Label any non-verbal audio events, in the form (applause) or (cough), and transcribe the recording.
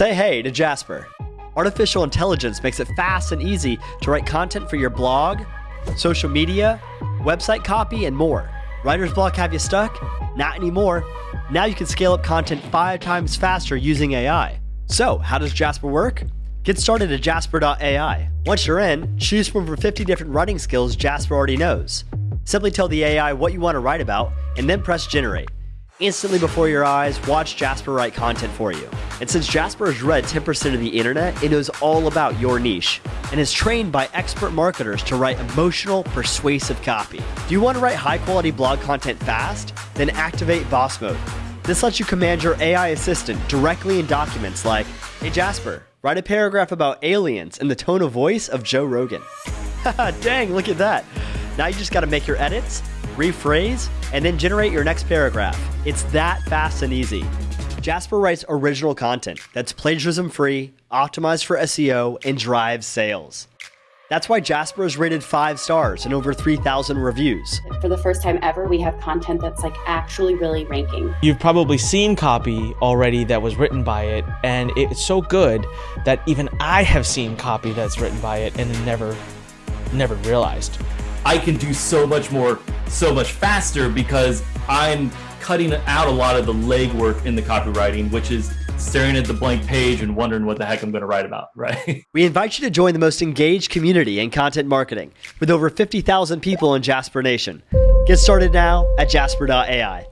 Say hey to Jasper. Artificial intelligence makes it fast and easy to write content for your blog, social media, website copy, and more. Writer's block have you stuck? Not anymore. Now you can scale up content five times faster using AI. So, how does Jasper work? Get started at jasper.ai. Once you're in, choose from over 50 different writing skills Jasper already knows. Simply tell the AI what you want to write about and then press generate. Instantly before your eyes, watch Jasper write content for you. And since Jasper has read 10% of the internet, it knows all about your niche and is trained by expert marketers to write emotional, persuasive copy. Do you want to write high quality blog content fast? Then activate Boss Mode. This lets you command your AI assistant directly in documents like, Hey Jasper, write a paragraph about aliens in the tone of voice of Joe Rogan. (laughs) Dang, look at that. Now you just got to make your edits, rephrase, and then generate your next paragraph. It's that fast and easy. Jasper writes original content that's plagiarism free, optimized for SEO, and drives sales. That's why Jasper is rated five stars and over 3,000 reviews. For the first time ever, we have content that's like actually really ranking. You've probably seen copy already that was written by it, and it's so good that even I have seen copy that's written by it and never, never realized. I can do so much more, so much faster because I'm cutting out a lot of the legwork in the copywriting, which is staring at the blank page and wondering what the heck I'm going to write about, (laughs) right? We invite you to join the most engaged community in content marketing with over 50,000 people in Jasper Nation. Get started now at jasper.ai.